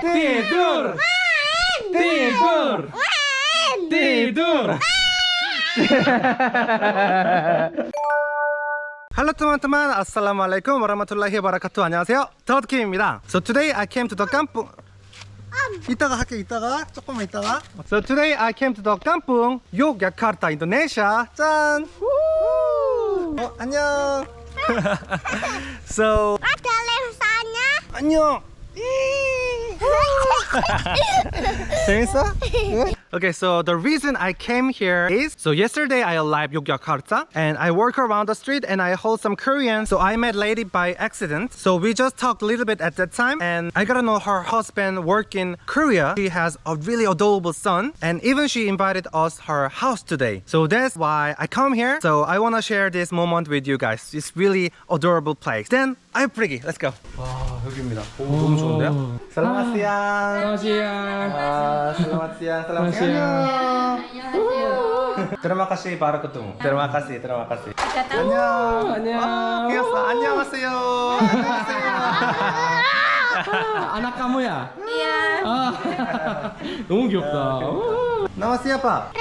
Tidur! Tidur! Tidur! Hello teman-teman, Assalamualaikum warahmatullahi wabarakatuh 안녕하세요 더드킴입니다 So today I came to the kampung 이따가 할게 이따가 조금만 이따가 So today I came to the kampung Yogyakarta, Indonesia 짠 어, 안녕 So Ada lensanya. 안녕 재밌어? Okay, so the reason I came here is so yesterday I arrived Yogyakarta and I walk around the street and I hold some Korean. So I met lady by accident. So we just talked a little bit at that time and I got to know her husband work in Korea. She has a really adorable son and even she invited us her house today. So that's why I come here. So I want to share this moment with you guys. It's really adorable place. Then I'm pretty. Let's go. 와, 여기입니다. 오, 너무 좋은데요? 살라마시안. Ah, selamat siang. Terima kasih para ketemu. Terima kasih, terima kasih. 안녕. 안녕. 아, 귀엽다. 안녕하세요. 안녕하세요. Ah, anak kamu ya? Iya. Ah, 너무 귀엽다. Nama siapa?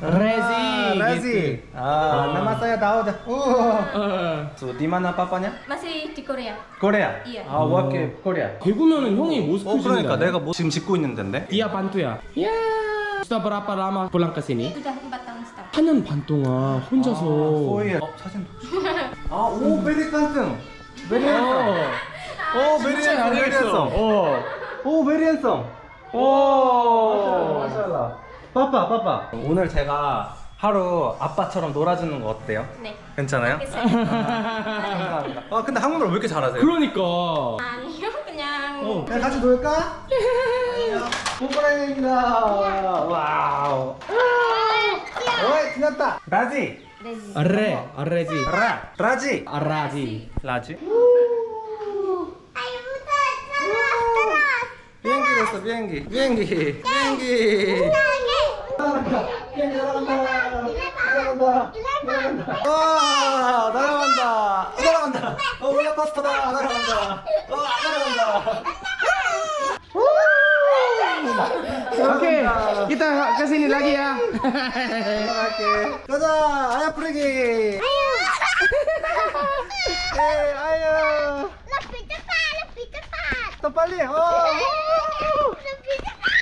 Rezi. Rezi. Rezi. gitu. Ah, nama saya Daud. Uh. Eh, So, di mana papanya? Masih di Korea. Korea. Iya. 아, in Korea. 대구면은 형이 모스크 어, 그러니까 내가 뭐 지금 짓고 있는 데인데. Dia bantu야. Ya. Sudah berapa lama pulang ke sini? Sudah 4 tahun setahun. 4년 반 동안 혼자서. 소희의 어, 사진. 아, 오, 베리 깐등. 베리 어. 핸섬. 오, 베리 진짜 핸섬. 베리 잘생겼어. 핸섬. 어. 오 베리 핸섬 오 마샬라 빠빠 빠빠 오늘 제가 하루 아빠처럼 놀아주는 거 어때요? 네. 괜찮아요? 감사합니다 아 근데 한국말 왜 이렇게 잘하세요? 그러니까. 아니요, 그냥 어, 그냥 같이 놀까? 뽀뽀랑입니다 와우 어이 지났다 라지. Arre, arrezi. 라 라지. 라지 terus 비행기 됐어 비행기 비행기 비행기 와 날아간다 날아간다 어 롤러코스터다 날아간다 어 날아간다 Oke, kita ke sini lagi ya. 날아갈게 가자 아야 프레기 에 아야 Lebih cepat, lebih cepat. 더 빨리 어 Lebih cepat.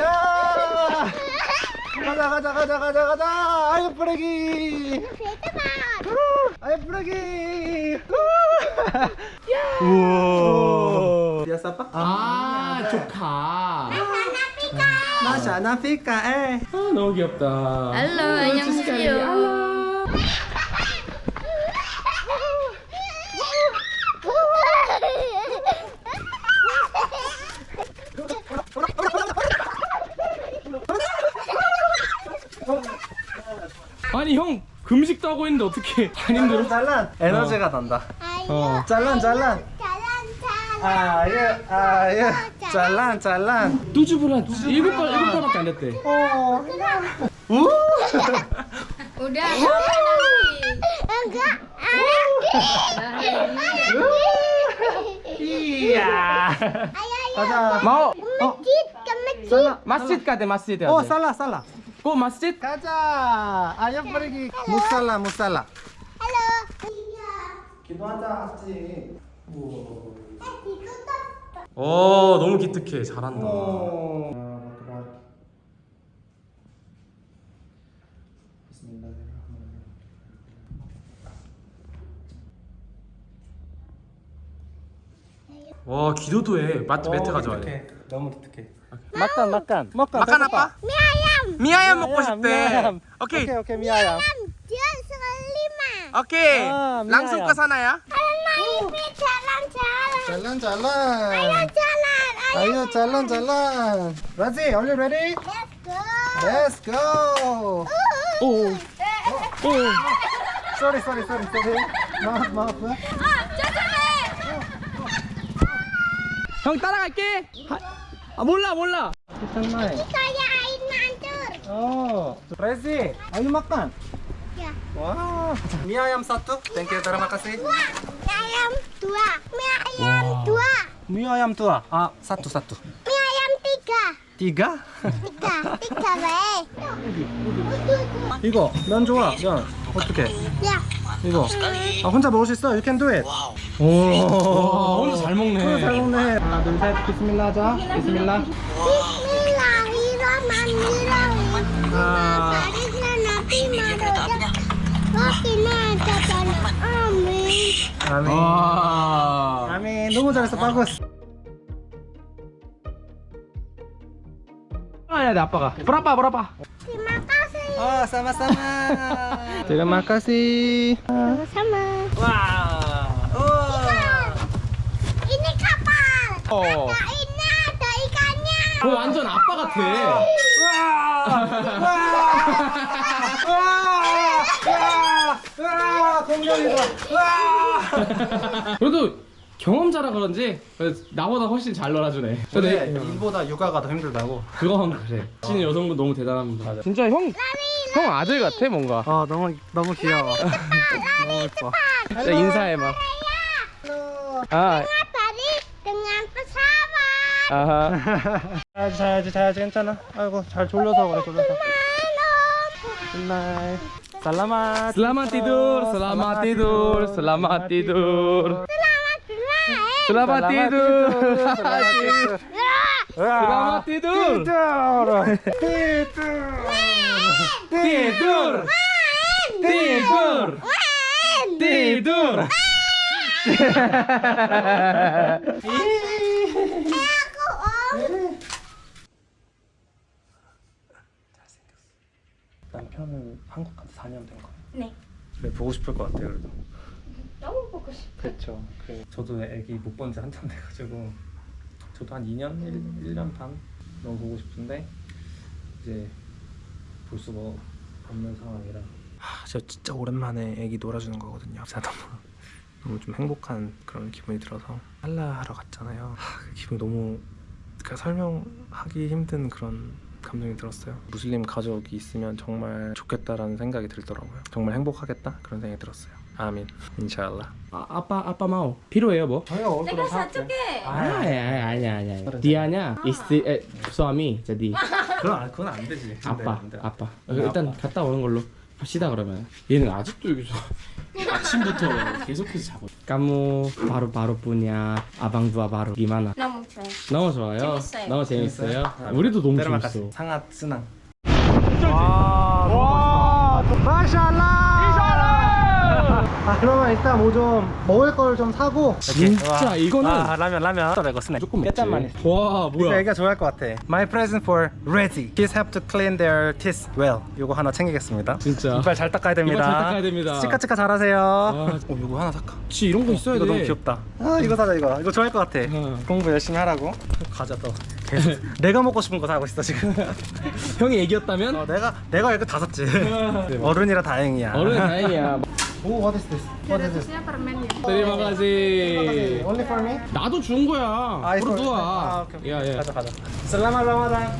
야 가자 가자 가자 Lebih cepat. 아이 프레기 우와 비asa apa? 아, 조카. Nafika eh 아, 너무 귀엽다. Sekali. 안녕하세요. 아니 형 금식도 하고 있는데 어떻게 안 힘들어? 짤란 에너지가 난다. 어. 짤란 짤란 Jalan-jalan. 아예 아예 짤란 짤란 뚜주불 한 일곱 발 일곱 발밖에 안 됐대. 우! Udah, capek nanti. Enggak. 이야. 가자. ke masjid. 살라. kate masjid ya. 어 살라 살라 kok masjid? 가자 아야 프레기 무살라 무살라 Halo. 기도하자 우와 Eh, ditutup. 어 너무 기특해 잘한다. 와 기도도 해 마트 매트 가져와야 돼. 너무 기특해 마칸 마칸 마칸 마칸 아빠? Ayam. 미아얌 먹고 미아얌, 싶대. 미아얌. 오케이 오케이 오케이 selima. 오케이. 아, 랑송 미아얌. 거 사나야? 잘란 잘란 Jalan. Ayo. 아유 잘란 잘란 라지 are you ready? Let's go. Let's go 오. 오. sorry sorry sorry sorry maaf ya Ah, jangan. 형 따라갈게. 하- 아 몰라 몰라. kita naik Saya air mancur. oh Rezi, ayo makan. Ya. Wow. Mie ayam satu. Thank you, terima kasih. Dua. Mie ayam dua. Mie ayam dua. Mie ayam dua. Ah, satu satu. Mie ayam tiga. Tiga? Tiga. Tiga 왜? 이거 면 좋아. 면 어떻게? 야. 이거. 아 혼자 먹을 수 있어. You can do it. 오. 와, 혼자 잘 먹네. 혼자 잘 먹네. 하나 둘 셋. 비스밀라 하자. 비스밀라. 아. 아멘. 와. 아멘. 너무 잘했어. 바구스. 아야, 내 아빠가. 브라빠, 브라빠. Terima kasih. 아, sama-sama. Terima kasih. Sama-sama. 와. 우와. Ini kapal. 어. Ada ini ada ikannya. 어, 완전 아빠 같아. 와, 공룡이다. 와. 그래도 경험자라 그런지 나보다 훨씬 잘 놀아주네. 근데 일보다 육아가 더 힘들다고. 그건 그래. 진 여성분 너무 대단합니다. 진짜 형, 형 아들 같아 뭔가. 어, 너무 너무 귀여워. 너무 예뻐. 진짜 인사해 막. 아. 아하. 자야지, 자야지, 자야지, 괜찮아. 아이고, 잘 졸려서 그래, 졸려서. 굿나잇. tidur, selamat tidur, selamat tidur. Selamat bermain. Selamat tidur. Selamat tidur. Selamat tidur. Tidur. Tidur. Tidur. Tidur. Aku om. 남편은 한국 간지 4년 된 거예요. 네. 그래 보고 싶을 것 같아요, 그래도. 너무 보고 싶어. 그렇죠. 그 저도 애기 못 본 지 한참 돼가지고 저도 한 2년, 1, 1년 반 너무 보고 싶은데 이제 볼 수가 없는 상황이라. 하, 저 진짜 오랜만에 애기 놀아주는 거거든요. 진짜 너무 너무 좀 행복한 그런 기분이 들어서 할라 하러 갔잖아요. 하, 그 기분이 너무 그러니까 설명하기 힘든 그런 감정이 들었어요. 무슬림 가족이 있으면 정말 좋겠다라는 생각이 들더라고요. 정말 행복하겠다 그런 생각이 들었어요. 아민, 인샬라. 아, 아빠 아빠 mau 필요해요 뭐? 먹을 Tegas satu ke? 아, 아니야 아니야 아니야. 디아냐 이스트 에, 수아미 jadi 그건 안, 그건 안 되지. 아빠 안 돼. 아빠. 네, 일단 아빠. 갔다 오는 걸로 합시다 그러면. 얘는 아직도 여기서 아침부터 계속해서 자고. Kamu baru-baru punya abang dua baru gimana? Namun saya. 너무 좋아요. 재밌어요. 너무 재밌어요. 우리도 너무 재밌어. 상하 쓰낭. 와, 와, 마샬라. 아, 그러면 일단 뭐 좀 먹을 걸 좀 사고. 진짜 이거는 아, 라면, 라면. 이거 스낵. 조금. 깻짠만 있어. 와 뭐야? 애가 좋아할 것 같아. My present for Reggie. Kids have to clean their teeth well. 이거 하나 챙기겠습니다. 진짜. 이빨 잘 닦아야 됩니다. 이빨 잘 닦아야 됩니다. 치카치카 잘하세요. 와. 어, 이거 하나 살까? 혹시 이런 거 있어야 이거 돼. 너무 귀엽다. 아, 이거 사자 이거. 이거 좋아할 것 같아. 어. 공부 열심히 하라고. 가자 또. 내가 먹고 싶은 거 사고 있어 지금. 형이 애기였다면 어, 내가 내가 이거 다 샀지. 어른이라 다행이야. 어른 다행이야. 오, what is this? What is this? terima kasih. Only for me? 나도 준 거야. 아, 이거- 버려둬. 아, 오케이. 야, 야. 가자, 가자. 살라마 라마단.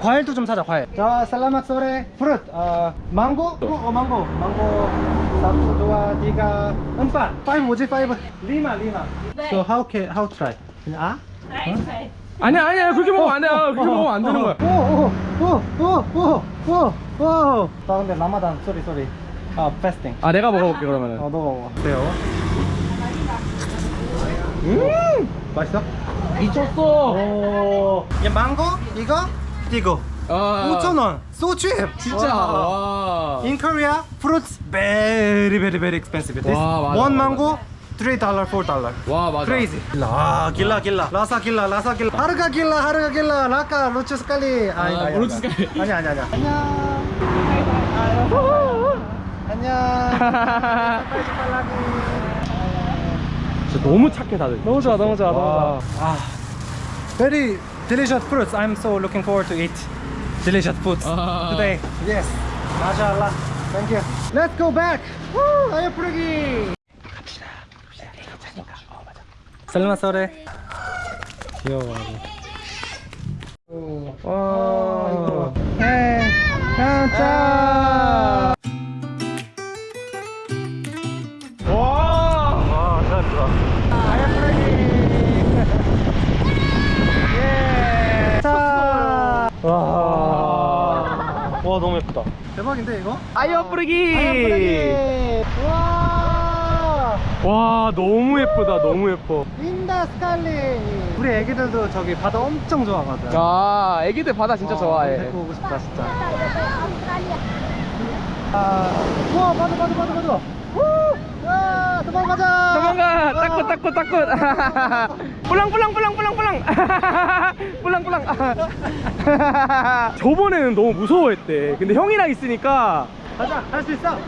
과일도 좀 사자, 과일. 자, 살라마 소레, 프루트, 어, 망고? 어, 어, 망고. 망고. satu, dua, tiga, empat. Five 뭐지? Five. lima, lima. So how can how try? 그냥 아? 아니야, 아니야. 그렇게 먹으면 안 돼. 아, 그렇게 먹으면 안 되는 거야. 오, 오, 오, 오, 오, 오, 오. 나 근데 라마단, sorry, sorry. 아, fasting. 아, 내가 먹어볼게 그러면은. 어, 너가 먹어. 어때요? 음! 맛있어? 미쳤어. 오. 얘 망고? 이거? 이거. 아, 5,000원. So cheap. 진짜. 와. In Korea, fruits very very very expensive. This 와, 맞아, one 맞아. mango, 3 dollar, 4 dollar. 와, 맞아. Crazy. 아, gila gila. Rasa gila, rasa gila. Harga gila, harga gila. 라카 lucu sekali. 아니, 아, 아니, lucu 아니. Sekali. 아니 아니 아니. 안녕. 안녕. 진짜 너무 착해 다들. 너무 좋아, 너무 좋아, 와. 너무 좋아. 아, very delicious fruits. I'm so looking forward to eat delicious foods 아. today. Yes, mashallah. Thank you. Let's go back. Woo, 아유 푸르기. 갑시다. 살마 소레. 귀여워. 와. 에이, 아, 자. 와. 와 너무 예쁘다 대박인데 이거? 아이어 뿌리기. 와 와 너무 예쁘다 너무 예뻐. 린다 스칼리 우리 애기들도 저기 바다 엄청 좋아하거든 아 애기들 바다 진짜 어, 좋아해. 데리고 오고 싶다 진짜 아, 우와 바다 바다 바다 바다 우! 야 도망가자 도망가 따꾸 따꾸 따꾸 뿌랑 뿌랑 저번에는 너무 무서워했대. 근데 형이랑 있으니까. 가자 할 수 있어.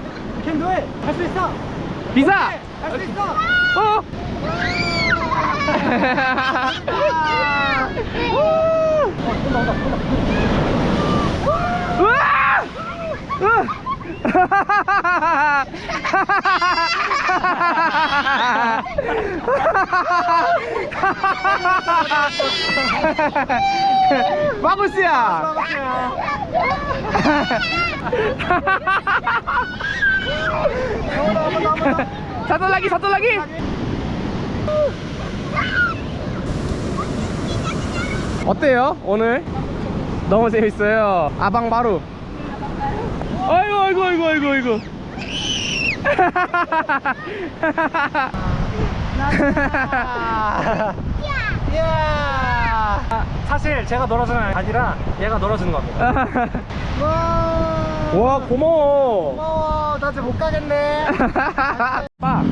캔 do it 할수 있어. 비사 할 수 있어. 어. 우와! 마구스야. 사돌라기 사돌라기. 어때요 오늘? 너무 재밌어요. 아방바루 아이고 아이고 아이고 아이고 아이고. 야. 사실 제가 놀아주는 게 아니라 얘가 놀아주는 겁니다. 와 와 고마워. 고마워. 나 이제 못 가겠네. 빠.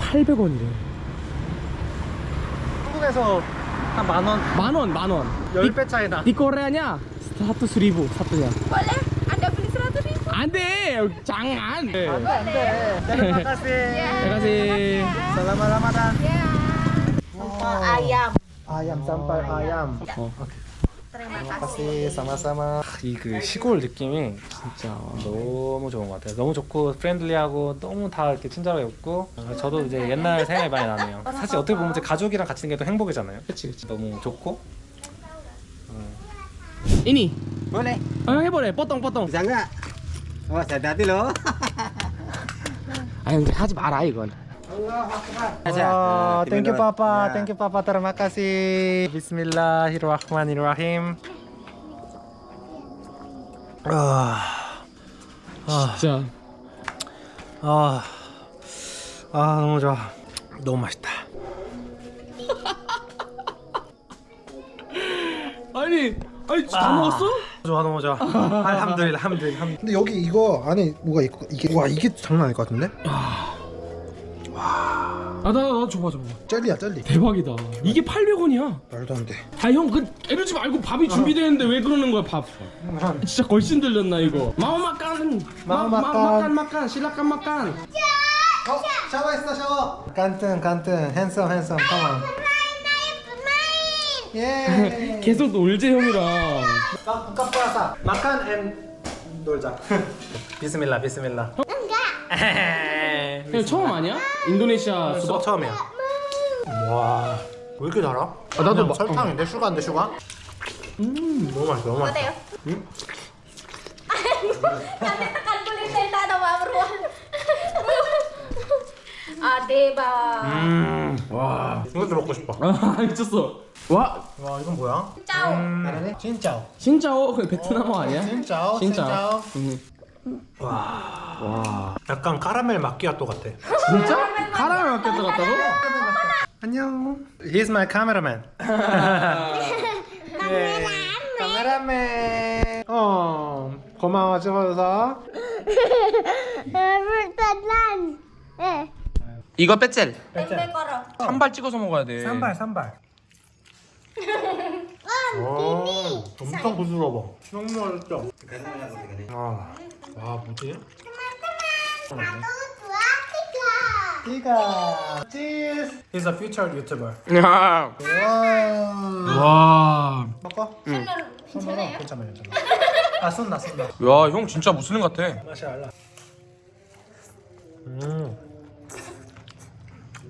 800원이래. 한국에서 한 만원? 만원 만원. 10배 차이나. 니 koreanya satu seribu satunya Boleh? Anda beli seratus ribu? 안돼 jangan 안돼 안돼 terima kasih terima kasih selamat ramadan Sampal ayam. ayam sampai ayam 어. Terima terima kasih sama-sama 이 그 시골 느낌이 진짜 너무 좋은 것 같아요. 너무 좋고 프렌들리하고 너무 다 이렇게 친절하게 웃고 어, 저도 이제 옛날 생각이 많이 나네요. 사실 어떻게 보면 이제 가족이랑 같이 있는 게 더 행복이잖아요. 그치 그치 너무 좋고 ini Boleh. 어 해보래 뽀똥 뽀똥 Bisa nggak? Oh, hati-hati loh. 아 근데 하지 마라 이건 와, 땡큐 Terima 파파, kasih. 땡큐 파파, terima kasih. Bismillahirrahmanirrahim. 아, 아, 진짜 아, 아 너무 좋아. 너무 맛있다. 아니 아니 다 먹었어? 좋아, 좋아. 알함드릴라, 함드릴, 함. 근데 여기 이거 안에 뭐가 있고 이게 와 이게 장난 아닐 것 같은데? 아나 나 줘봐 줘봐 젤리야 젤리 대박이다 이게 800원이야 말도 안돼 아형그 에르지 말고 밥이 준비되는데 왜 그러는 거야 밥 진짜 걸신 들렸나 이거 마우 마깐 마우 마- 마- 마깐. 실라깐 마깐 어, 샤워했어, 샤워. 간튼, 간튼, 핸섬, 핸섬, 컴온. 예. 계속 놀재 형이랑 puasa. Makan and 놀자. Bismillah, bismillah. 형 처음 아니야? 인도네시아 수박 수박 처음이야. 와, 왜 이렇게 달아? 아, 나도 막- 설탕인데 sugar인데 sugar? 음, 너무 맛있어, 너무 맛있어. Beruang. Ade bang. 음, 와, 이것도 먹고 싶어. 아 미쳤어 와 와, 이건 뭐야? Ciao. 음, 진짜오. 신짜오 그 베트남어 아니야? 진짜오, 진짜 진짜오. 음. 와, 약간 카라멜 마끼아또 같아. 진짜? 카라멜 마켓 들어갔다고? 안녕. He's my cameraman. 네. 카메라맨. 어, 고마워 줘서. Eh. 이거 빼젤 koro. 한발 찍어서 먹어야 돼. 산발, 산발. 오, 엄청 부드러워. 너무 맛있죠? 아, 와, 뭐지? Tiga. 이가 cheese. He's a future YouTuber. 야. 와. 와 먹어? Bener. 손으로 괜찮아, 괜찮아. 아, 쏜다, 쏜다. 야, 형 진짜 무슬림 같아. 맛이 알라. 음.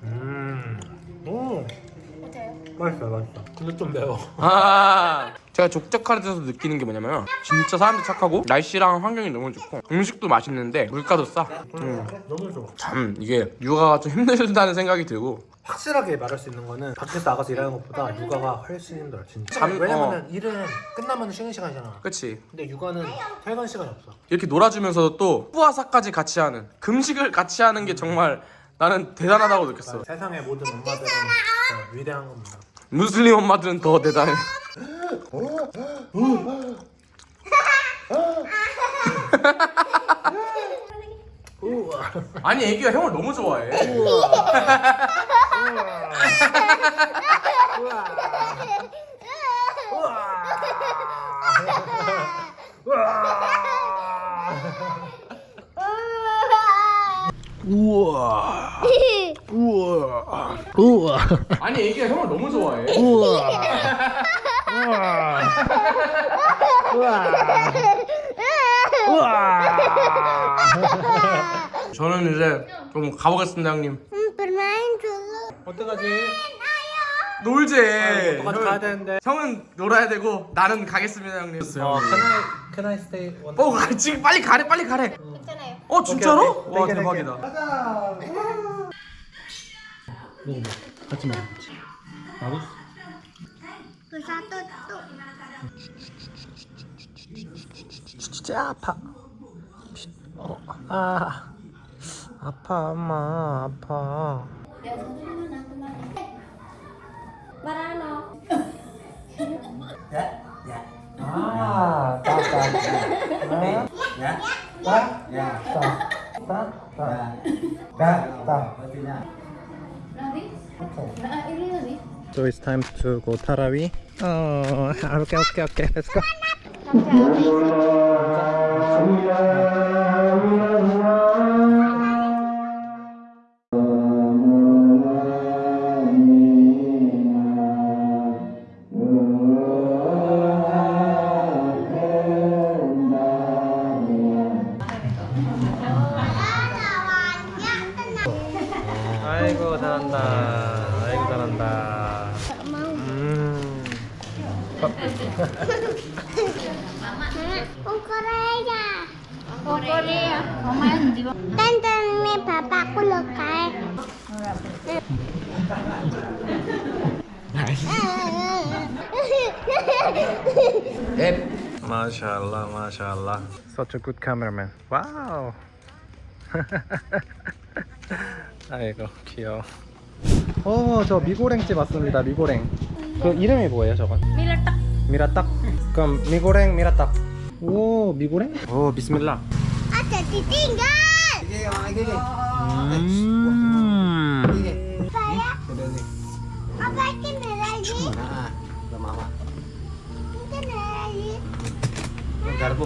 음. 오. 맛있어 맛있어. 근데 좀 매워. 아 제가 데서 느끼는 게 뭐냐면 진짜 사람들 착하고 날씨랑 환경이 너무 좋고 음식도 맛있는데 물가도 싸. 음, 너무 좋아. 참 이게 육아가 좀 힘들다는 생각이 들고 확실하게 말할 수 있는 거는 밖에서 나가서 일하는 것보다 육아가 훨씬 힘들어 진짜. 잠- 왜냐면은 일은 끝나면 쉬는 시간이잖아. 그치 근데 육아는 퇴근 시간이 없어. 이렇게 놀아주면서도 또 뿌아사까지 같이 하는 금식을 같이 하는 게 정말 나는 대단하다고 느꼈어. 세상의 모든 엄마들은 진짜 위대한 겁니다. 무슬림 엄마들은 더 대단해. 아니 애기가 형을 너무 좋아해 아니 애기가 형을 너무 좋아해 저는 이제 좀 가보겠습니다 형님. 어떡하지? 놀지 어떡하지 가야 되는데. 형은 놀아야 되고 나는 가겠습니다 형님 어, can I can I stay one? 어 가- 지금 빨리 가래 빨리 가래 괜찮아요. 어 진짜로? 오케이, 와 오케이. 대박이다 가자. 먹어봐. 같이 먹어. 나도. Ke satu tuh. 진짜 아파. 어, 아 아파 엄마 아파. Barano. 아, 따, 따. 아, Ya. 따, Ya. 따, 따, 따, 따, 따. So it's time to go Tarawi. Oh, okay, okay, okay. Let's go. Mashallah mashallah Such a good cameraman 와우 아이고 귀여워 어저 미고랭집 왔습니다 미고랭 그 이름이 뭐예요 저건? Mie lethek. Mie lethek 그럼 미고랭 mie lethek 오 미고랭? 오 Bismillah. Ini orang lagi nih. 음 Saya.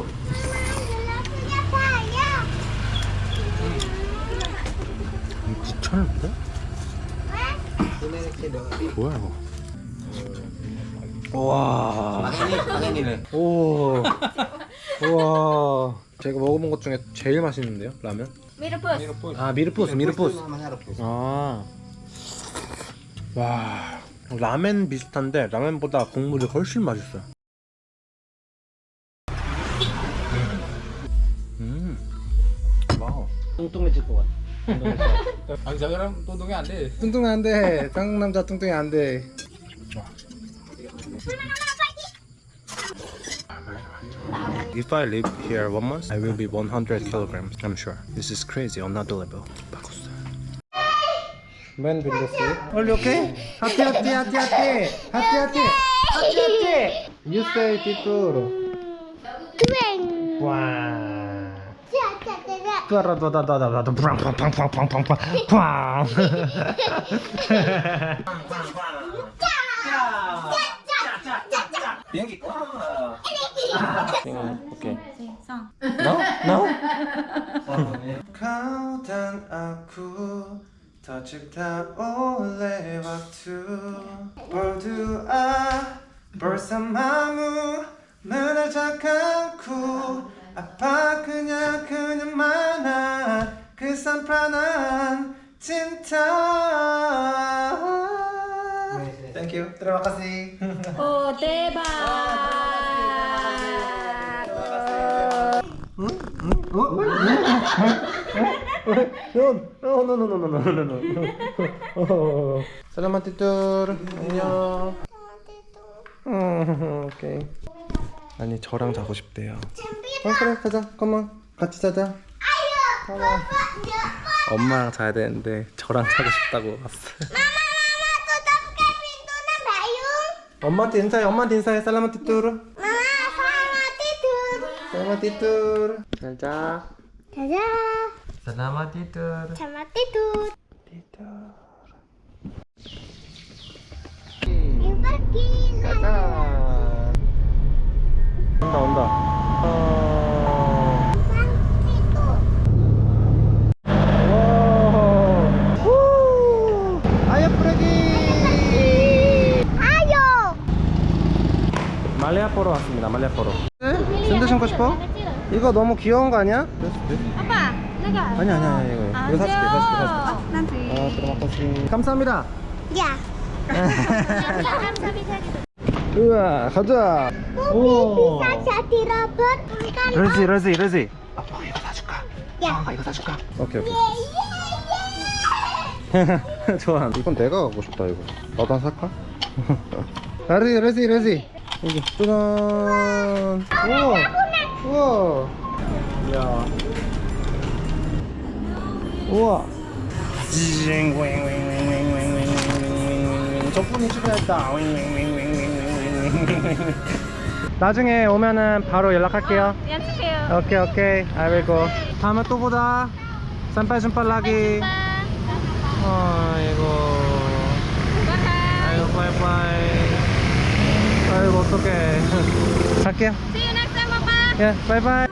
귀찮은데? 뭐야 이거 와 nih. 오, 우와. 제가 먹어본 것 중에 제일 맛있는데요, 라면? Mirebus. 아, 미르푸스, 미르푸스. Namanya rebus. 아, 와, 라멘 비슷한데 라멘보다 국물이 훨씬 맛있어요. 뚱뚱해질 것 같아 아, 뚱뚱이 안 돼. 안 돼. 한국 남자 뚱뚱이 안 돼. If I live here one month, I will be 100 kilograms. I'm sure. This is crazy on another level. When will you sleep? Are you okay? Happy, happy, happy, happy, happy, happy, happy, happy. You say, Titoro. Twin. Wow. 따라다다다다다 팡팡팡팡팡팡팡 gitu. 오케이. No? No? 가오단 아쿠 터집다 올레 왁투 볼두아 벌써 마무 문을 잠깐고 아파 그냥 그냥 많아 그 산판한 진짜 Thank you you. Terima kasih. Oh, 대박. No, no, no, no, no, no, no, no, no. Selamat tidur. 안녕. 음, 오케이. 아니 저랑 자고 싶대요. 어 그래 가자. 컴온 같이 자자. 컴온 엄마랑 자야 되는데 저랑 자고 싶다고 왔어 엄마한테 인사해. 엄마한테 인사해. 살라마티 뚜루. 엄마 살라마티 뚜루. 살라마티 뚜루. 잘자. 잘자. 살라마티 뚜루. 살라마티 뚜루. 뚜루. 이빨 온다 온다. 어... Bang, situ. 오. 후. 아야 프레기. Ayo. 말레아 포로 왔습니다. 말레아 포로. 샌드 신고 싶어? 이거 너무 귀여운 거 아니야? Apa? Lega? 아니 아니 아니 이거 이거 사줄게 사줄게 사줄게. 아 들어가겠습니다. 감사합니다. 우와 가자. 오. 러지 러지 러지. 아빠가 이거 사줄까? 아빠 이거 사줄까? 오케이 오케이. 좋아. 이건 내가 갖고 싶다 이거. 나도 한 살까? 러지 러지 러지. 이거 짜잔. 우와. 우와. 야. 우와. 저분이 출연했다. 나중에 오면은 바로 연락할게요. Yang 오케이 오케이. 아이고. 다음에 또 보자. 산빨 준빨라기. 아이고. 아이고 빠이빠이. 아이고 어떡해. 갈게요. See you next time, Papa. 예 빠이빠이.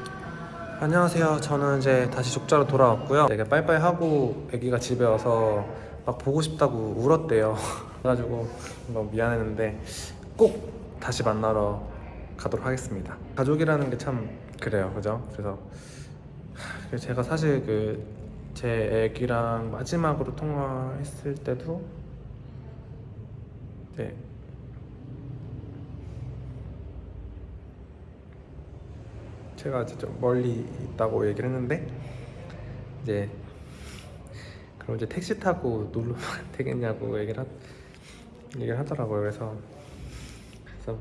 안녕하세요. 저는 이제 다시 족자로 돌아왔고요. 되게 빠이빠이 하고 애기가 집에 와서 막 보고 싶다고 울었대요. 그래가지고 너무 미안했는데 꼭 다시 만나러 가도록 하겠습니다. 가족이라는 게 참 그래요. 그죠? 그래서 하, 제가 사실 그 제 애기랑 마지막으로 통화했을 때도 네. 제가 이제 좀 멀리 있다고 얘기를 했는데 이제 그럼 이제 택시 타고 놀러 가면 되겠냐고 얘기를 하, 얘기를 하더라고요. 그래서 그래서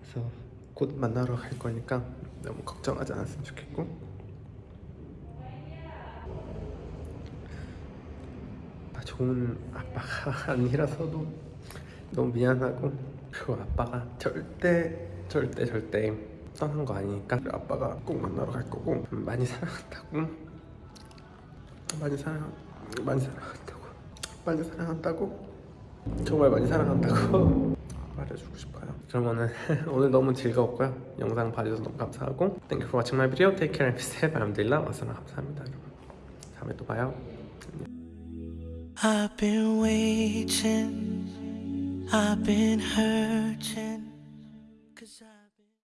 그래서 곧 만나러 갈 거니까 너무 걱정하지 않았으면 좋겠고. 아, 좋은 아빠가 아니라서도 너무 미안하고 그리고 아빠가 절대 절대 절대 떠난 거 아니니까 아빠가 꼭 만나러 갈 거고 많이 사랑한다고. 많이 사랑 많이 사랑한다고. 많이 사랑한다고 정말 많이 사랑한다고 말해주고 싶어요 그러면은 오늘 너무 즐거웠고요 영상 봐주셔서 너무 감사하고 Thank you for watching my video Take care and be safe 알함들라 와서나 감사합니다 여러분 다음에 또 봐요 I've been waiting, I've been hurting.